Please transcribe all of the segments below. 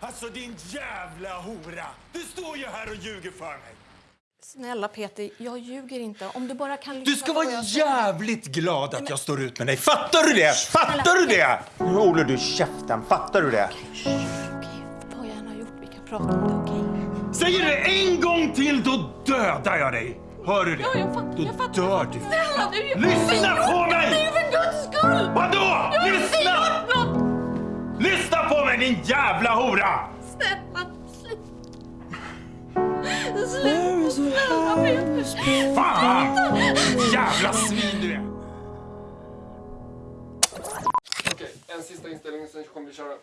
Alltså din jävla hora! Du står ju här och ljuger för mig! Snälla Peter, jag ljuger inte. Om du bara kan Du ska vara jag jävligt glad att jag står ut med dig. Fattar du det? Fattar du det? Nu håller du käften. Fattar du det? Okej, vad jag än har gjort, vi kan prata om det, okej? Säger du en gång till, då dödar jag dig. Hör du det? Ja, jag fattar, då jag fattar. dör du. Snälla du! Lyssna på mig! Din jävla hora! Snälla, sluta! Sluta, snälla Peter! Fan! Jävla svin du är! Okej, en sista inställning, sen kommer vi köra.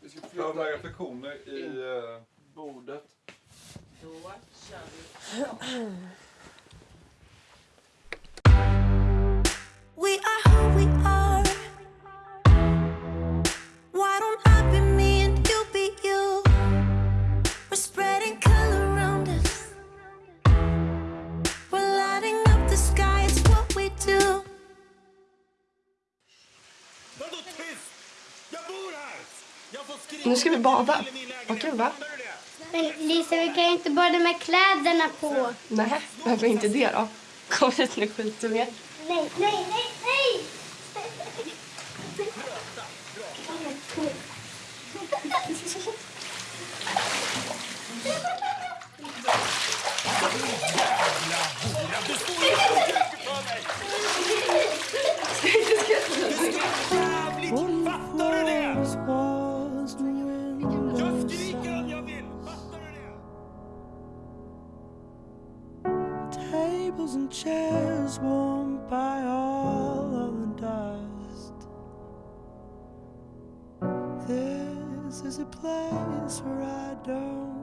Vi ska Jag har flytta några reflektioner i... eh, bordet. We Nu ska vi bada. Vad kul, va? Men Lisa, vi kan ju inte bada med kläderna på. Nej, varför inte det då? Kom hit nu skitunge. Nej, nej, nej, nej! Fattar du det? Jag Tables and chairs warmed by all of the dust. This is a place where I don't